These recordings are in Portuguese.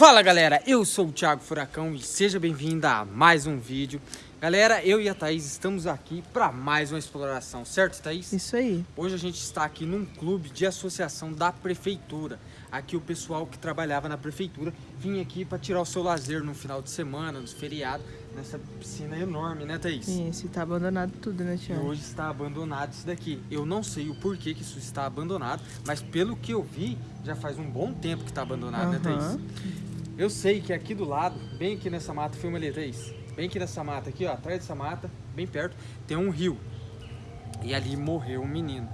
Fala galera, eu sou o Thiago Furacão e seja bem-vindo a mais um vídeo. Galera, eu e a Thaís estamos aqui para mais uma exploração, certo Thaís? Isso aí. Hoje a gente está aqui num clube de associação da prefeitura. Aqui o pessoal que trabalhava na prefeitura vinha aqui para tirar o seu lazer no final de semana, nos feriados, nessa piscina enorme, né Thaís? Isso, tá abandonado tudo, né, E Thiago? hoje está abandonado isso daqui. Eu não sei o porquê que isso está abandonado, mas pelo que eu vi, já faz um bom tempo que está abandonado, né, Aham. Thaís? Eu sei que aqui do lado, bem aqui nessa mata, filma ali, Thaís. Bem aqui nessa mata aqui, ó, atrás dessa mata, bem perto, tem um rio. E ali morreu um menino.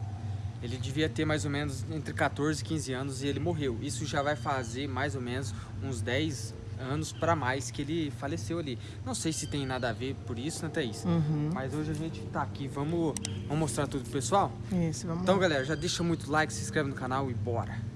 Ele devia ter mais ou menos entre 14 e 15 anos e ele morreu. Isso já vai fazer mais ou menos uns 10 anos para mais que ele faleceu ali. Não sei se tem nada a ver por isso, né, Thaís? Uhum. Mas hoje a gente tá aqui, vamos, vamos mostrar tudo pro pessoal? Isso, vamos Então, lá. galera, já deixa muito like, se inscreve no canal e bora!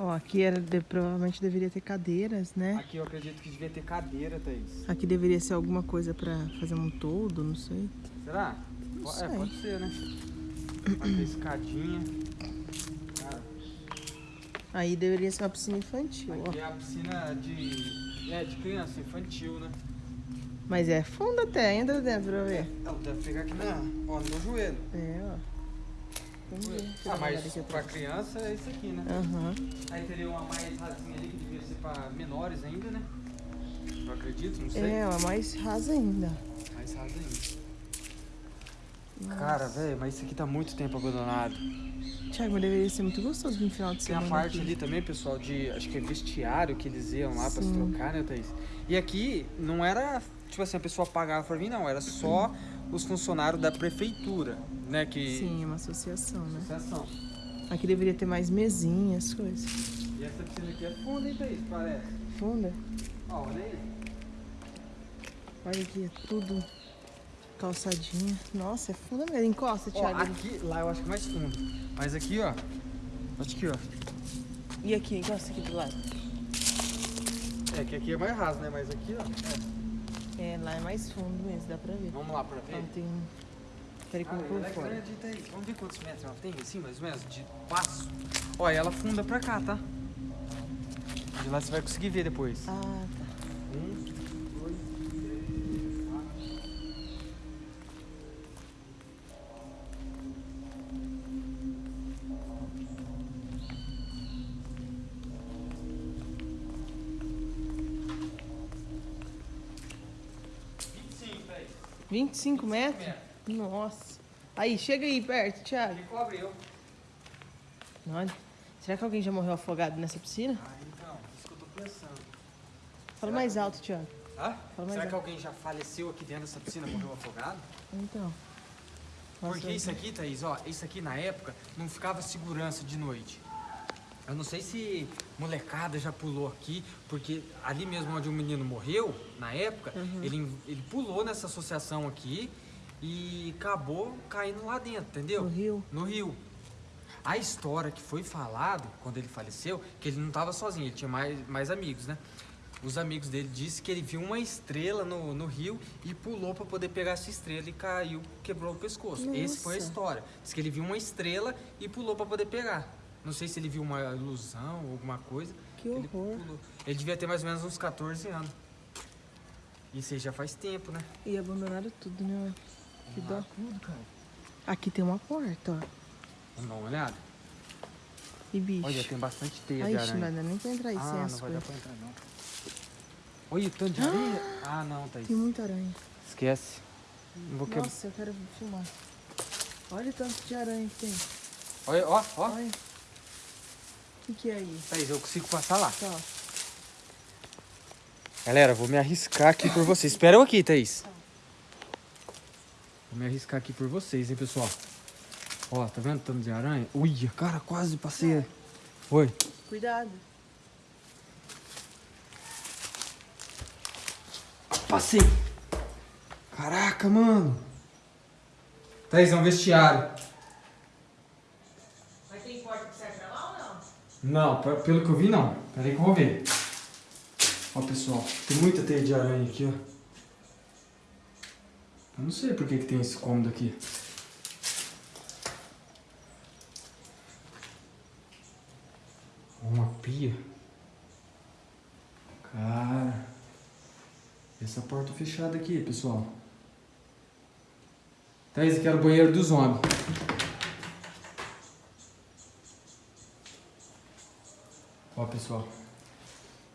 Ó, aqui era, de- provavelmente deveria ter cadeiras, né? Aqui eu acredito que devia ter cadeira, Thaís. Aqui deveria ser alguma coisa pra fazer um todo, não sei. Será? Não sei. É, pode ser, né? Aqui a escadinha. Cara, Aí deveria ser uma piscina infantil, aqui ó. é a piscina de, é, de criança, infantil, né? Mas é fundo até, entra dentro pra ver. Ela deve pegar aqui na, ó, no joelho. É, ó. Eu Ah, uma mas pra criança é isso aqui, né? Aham. Aí teria uma mais rasinha ali que devia ser pra menores ainda, né? Eu acredito, não sei. É, ó, mais rasa ainda. Mais rasa ainda. Nossa. Cara, velho, mas isso aqui tá muito tempo abandonado. Thiago, mas deveria ser muito gostoso no final de Tem a semana. parte aqui. ali também, pessoal, de acho que é vestiário que eles iam lá pra se Sim. trocar, né, Thaís? E aqui não era, tipo assim, a pessoa pagava pra vir, não, era só os funcionários da prefeitura, né, que... Sim, é uma associação, né? Associação. Aqui deveria ter mais mesinhas, coisas. E essa piscina aqui é funda, hein, Thaís, parece. Funda. Ó, olha aí. Olha aqui, é tudo calçadinha. Nossa, é funda mesmo. Encosta, Ó, Thiago. aqui, lá eu acho que é mais fundo. Mas aqui, ó, acho que, ó, E aqui, encosta aqui do lado. é que aqui é mais raso, né, mas aqui, ó, é. É, lá é mais fundo mesmo, dá pra ver. Vamos lá pra ver. Ó, tem um... Peraí que Ah, eu vou ela por é fora. Vamos ver quantos metros ela tem, assim, mais ou menos, de passo. E ela funda pra cá, tá? De lá você vai conseguir ver depois. Ah, tá. 25 metros? metros. Nossa. Aí, chega aí perto, Thiago. Ele cobre eu. Olha. Será que alguém já morreu afogado nessa piscina? Ah, então, isso que eu tô pensando. Fala mais alto, Thiago. Hã? Fala mais Será que alto. alguém já faleceu aqui dentro dessa piscina, morreu afogado? Então. Nossa, Porque isso aqui, Thaís, ó, isso aqui na época não ficava segurança de noite. Eu não sei se molecada já pulou aqui, porque ali mesmo onde o menino morreu, na época, Uhum. ele, ele pulou nessa associação aqui e acabou caindo lá dentro, entendeu? No rio. No rio. A história que foi falado quando ele faleceu, que ele não estava sozinho, ele tinha mais, mais amigos, né? Os amigos dele disse que ele viu uma estrela no, no rio e pulou para poder pegar essa estrela e caiu, quebrou o pescoço. Esse foi a história. Diz que ele viu uma estrela e pulou para poder pegar. Não sei se ele viu uma ilusão ou alguma coisa. Que ele horror. pulou. Ele devia ter mais ou menos uns 14 anos. Isso aí já faz tempo, né? E abandonaram tudo, né? Que dó. Ah, tudo, cara. Aqui tem uma porta, ó. Vamos dar uma olhada? E bicho. Olha, tem bastante teia Aí, de não aranha. vai dar nem pra entrar aí ah, sem não as vai dar coisas. pra entrar não. Olha o tanto de areia. Ah, não, Thaís. Tem muita aranha. Esquece. Não vou quebrar. Nossa, eu quero filmar. Olha o tanto de aranha que tem. Olha, ó, ó. Olha. O que, que é aí? Thaís, eu consigo passar lá. Tá. Galera, vou me arriscar aqui por vocês. Espera eu aqui, Thaís. Vou me arriscar aqui por vocês, hein, pessoal. Ó, tá vendo o tanto de aranha? Ui, cara, quase passei. Oi. Cuidado. Passei. Caraca, mano. Thaís, é um vestiário. Mas tem porta que sai pra lá ou não? Não, pe- pelo que eu vi, não. Peraí que eu vou ver. Ó, pessoal, tem muita teia de aranha aqui, ó. Eu não sei por que, que tem esse cômodo aqui. pia. Cara. Essa porta fechada aqui, pessoal. Tá, esse aqui era o banheiro dos homens. Ó, pessoal.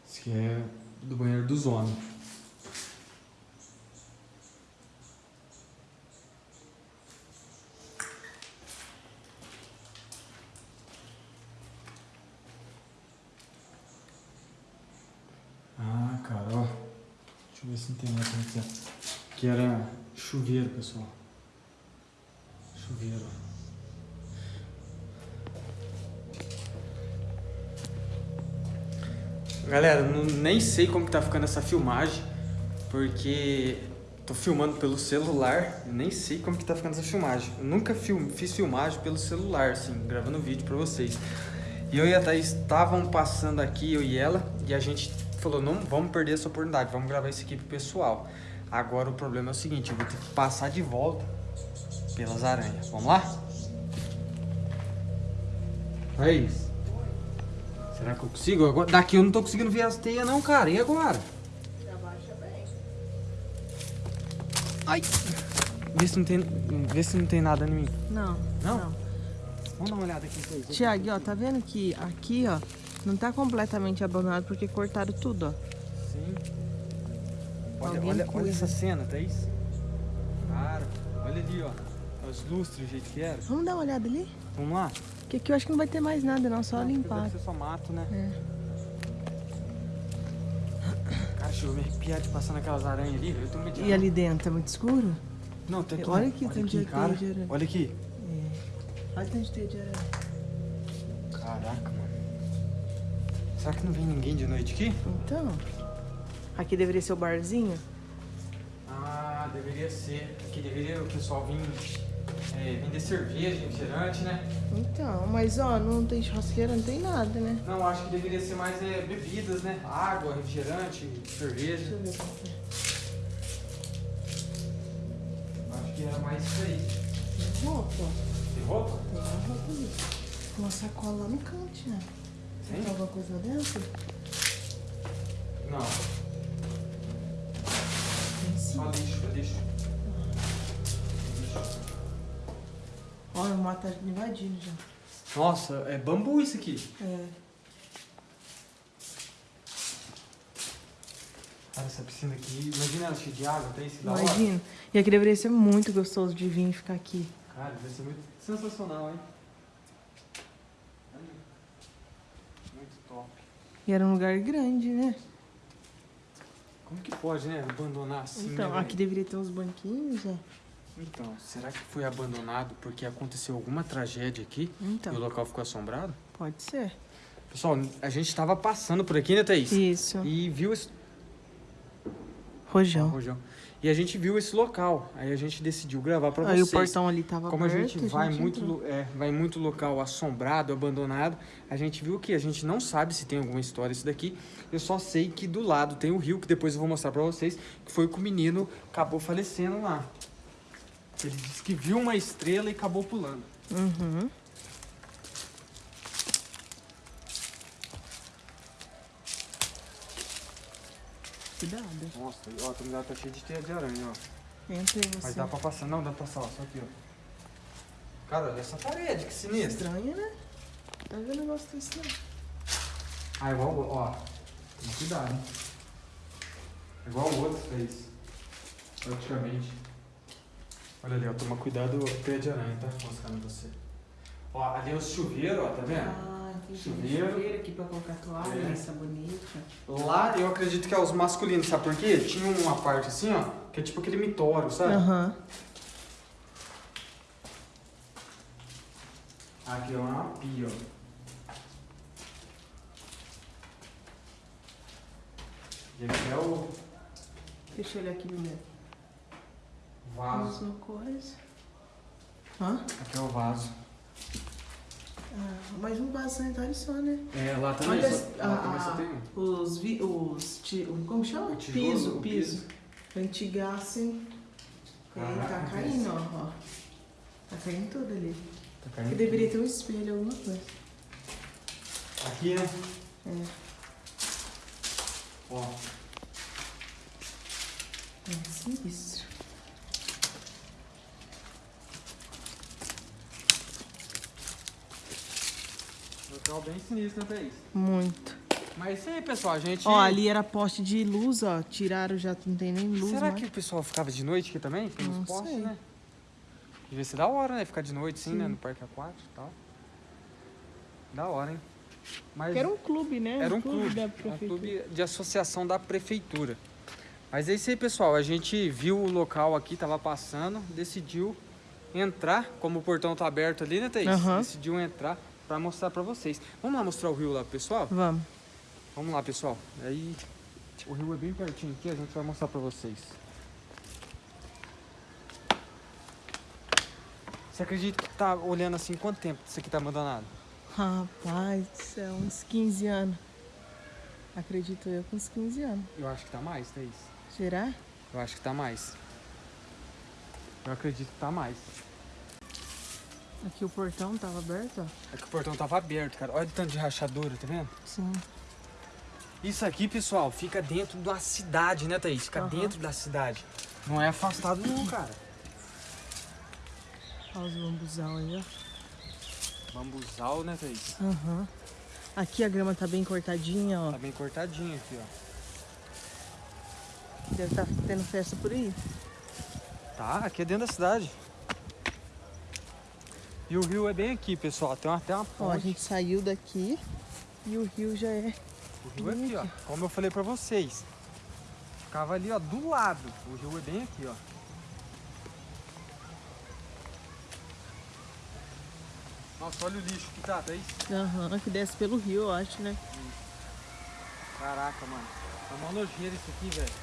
Esse aqui é do banheiro dos homens. Ah, cara. Deixa eu ver se não tem nada aqui. ó. Que era chuveiro, pessoal. Chuveiro. Galera, não- nem sei como tá ficando essa filmagem, porque tô filmando pelo celular, nem sei como que tá ficando essa filmagem. Eu nunca film, fiz filmagem pelo celular, assim, gravando vídeo pra vocês. E eu e a Thaís estavam passando aqui, eu e ela, e a gente falou, não vamos perder essa oportunidade, vamos gravar isso aqui pro pessoal. Agora o problema é o seguinte, eu vou ter que passar de volta pelas aranhas. Vamos lá? Thaís. Será que eu consigo? Agora- Daqui eu não tô conseguindo ver as teias não, cara. E agora? Ai. Vê se não tem, vê se não tem nada em mim. Não, Não? não. Vamos dar uma olhada aqui. Thaís. Tiago, ó, tá vendo que aqui, ó, não tá completamente abandonado porque cortaram tudo, ó. Sim. Olha, Alguém olha, olha essa cena, Thaís. Cara, olha ali, ó. Os lustres, do jeito que era. Vamos dar uma olhada ali? Vamos lá? Porque aqui eu acho que não vai ter mais nada, não, só limpar. Deve ser só mato, né? É. Cara, deixa eu me arrepiar de passar naquelas aranhas ali. Eu tô E ali dentro, tá muito escuro? Não, tem aqui. Olha aqui, olha tem aqui, de cara. teia de aranha. Olha aqui. É. Olha tanto de aranha. Caraca, mano. Será que não vem ninguém de noite aqui? Então, aqui deveria ser o barzinho? Ah, deveria ser. Aqui deveria o pessoal vir é, vender cerveja, refrigerante, né? Então, mas ó, não tem churrasqueira, não tem nada, né? Não, acho que deveria ser mais é, bebidas, né? Água, refrigerante, Deixa cerveja. eu ver qual que é. Acho que era mais isso aí. Tem roupa? Tem roupa? Tem uma roupa ali. Uma sacola lá no canto, né? Tem alguma coisa dentro? Não, só lixo, é lixo. Lixo. Olha, o mato tá invadindo já. Nossa, é bambu isso aqui. É. Cara, essa piscina aqui, imagina ela cheia de água, tem esse hora. Imagina. E aqui deveria ser muito gostoso de vir e ficar aqui. Cara, deve ser muito sensacional, hein? Olha. Muito top. E era um lugar grande, né? Como que pode, né? Abandonar assim, então, né, aqui deveria ter uns banquinhos, ó. Então, será que foi abandonado porque aconteceu alguma tragédia aqui e o Então, local ficou assombrado? pode ser. Pessoal, a gente tava passando por aqui, né, Thaís? Isso. E viu esse... Rojão. Rojão. E a gente viu esse local. Aí a gente decidiu gravar pra Aí vocês. o portão ali tava Como a aberto. gente vai muito, entrou. lo- é, vai muito local assombrado, abandonado, a gente viu que a gente não sabe se tem alguma história isso daqui. Eu só sei que do lado tem o rio, que depois eu vou mostrar pra vocês, que foi que o menino acabou falecendo lá. Ele disse que viu uma estrela e acabou pulando. Uhum. Cuidado. Nossa, ó, a tumulada tá cheia de teia de aranha, ó. Entra você. Mas dá pra passar, não, dá pra passar, ó, só aqui, ó. Cara, olha essa parede, que sinistra. Estranho, né? Tá vendo negócio desse não? Ah, igual o ó. Toma cuidado, hein? Igual o outro fez. Praticamente. Olha ali, ó. Toma cuidado com pé de aranha, tá? Pra você. Ó, ali é o chuveiro, ó, tá vendo? Ah, entendi. Chuveiro. Chuveiro aqui pra colocar toalha, É. sabonete. Lá eu acredito que é os masculinos, sabe por quê? Tinha uma parte assim, ó, que é tipo aquele mitório, sabe? Aham. Aqui é uma pia, ó. E aqui é o Deixa eu olhar aqui primeiro. Vaso. Mesma coisa. Hã? Aqui é o vaso. Ah, mais um vaso sanitário só, né? É, lá também, Olha só, as- lá também só tem um. Os, vi, os ti- o- como chama? O tijolo, piso, o piso. piso. Ventigassem. Aí tá caindo, ó, ó. Tá caindo tudo ali. Tá caindo. deveria ter um espelho, alguma coisa. Aqui, né? É. Ó, É sinistro. Bem sinistro, né, Thaís? Muito. Mas isso aí, pessoal, a gente... Ó, ali era poste de luz, ó. Tiraram, já não tem nem luz Será mais. que o pessoal ficava de noite aqui também? Pelos Não postes, sei. né? Devia ser da hora, né? Ficar de noite, sim, né? Sim. No parque aquático e tal. Da hora, hein? Mas era um clube, né? era um clube, da um clube de associação da prefeitura. Mas é isso aí, pessoal. A gente viu o local aqui, tava passando, decidiu entrar, como o portão tá aberto ali, né, Thaís? Aham. Decidiu entrar pra mostrar pra vocês. Vamos lá mostrar o rio lá, pessoal? Vamos. Vamos lá, pessoal. Aí o rio é bem pertinho aqui, a gente vai mostrar pra vocês. Você acredita que tá olhando assim quanto tempo isso aqui tá abandonado? Rapaz céu, uns 15 anos. Acredito eu com uns 15 anos. Eu acho que tá mais, Thaís. Será? Eu acho que tá mais. Eu acredito que tá mais. Aqui o portão tava aberto, ó. É que o portão tava aberto, cara. Olha o tanto de rachadura, tá vendo? Sim. Isso aqui, pessoal, fica dentro da cidade, né, Thaís? Fica Aham. dentro da cidade. Não é afastado não, cara. Olha os bambuzal aí, ó. Bambuzal, né, Thaís? Aham. Aqui a grama tá bem cortadinha, ó. Tá bem cortadinho aqui, ó. Deve estar tendo festa por aí. Tá, aqui é dentro da cidade. E o rio é bem aqui, pessoal. Tem até uma Ó, a ponte. gente saiu daqui e o rio já é. O rio é aqui, ó. Como eu falei pra vocês. Ficava ali, ó, do lado. O rio é bem aqui, ó. Nossa, olha o lixo que tá, Thaís. Aham, que desce pelo rio, eu acho, né? Caraca, mano. Tá uma nojeira isso aqui, velho.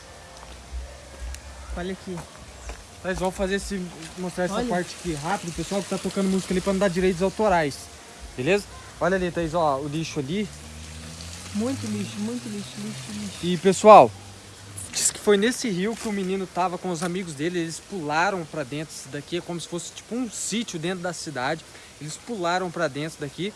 Olha aqui. Nós vamos fazer esse, mostrar essa Olha. parte aqui rápido, pessoal, que tá tocando música ali pra não dar direitos autorais. Beleza? Olha ali, Thaís, ó, o lixo ali. Muito lixo, muito lixo, lixo, lixo. E pessoal, diz que foi nesse rio que o menino tava com os amigos dele, eles pularam pra dentro daqui, é como se fosse tipo um sítio dentro da cidade. Eles pularam pra dentro daqui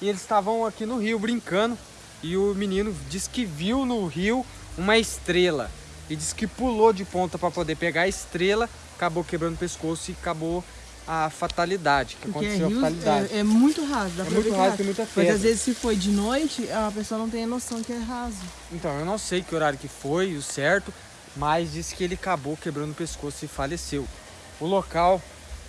e eles estavam aqui no rio brincando. E o menino disse que viu no rio uma estrela. E disse que pulou de ponta para poder pegar a estrela, acabou quebrando o pescoço e acabou a fatalidade. Que Porque é, aconteceu a rio, fatalidade. é, é muito raso, dá É pra muito ver que raso, tem muita Mas pedra. às vezes se foi de noite, a pessoa não tem a noção que é raso. Então, eu não sei que horário que foi, o certo, mas disse que ele acabou quebrando o pescoço e faleceu. O local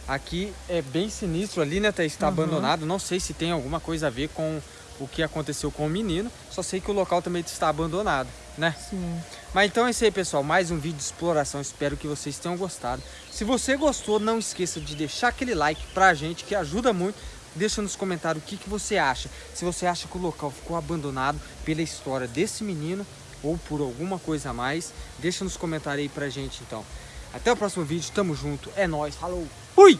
aqui é bem sinistro ali, né, Thaís? Está Uhum. abandonado. Não sei se tem alguma coisa a ver com o que aconteceu com o menino. Só sei que o local também está abandonado, né? Sim. Mas então é isso aí, pessoal. Mais um vídeo de exploração. Espero que vocês tenham gostado. Se você gostou, não esqueça de deixar aquele like pra gente, que ajuda muito. Deixa nos comentários o que, que você acha. Se você acha que o local ficou abandonado pela história desse menino ou por alguma coisa a mais, deixa nos comentários aí pra gente, então. Até o próximo vídeo. Tamo junto. É nóis. Falou. Fui!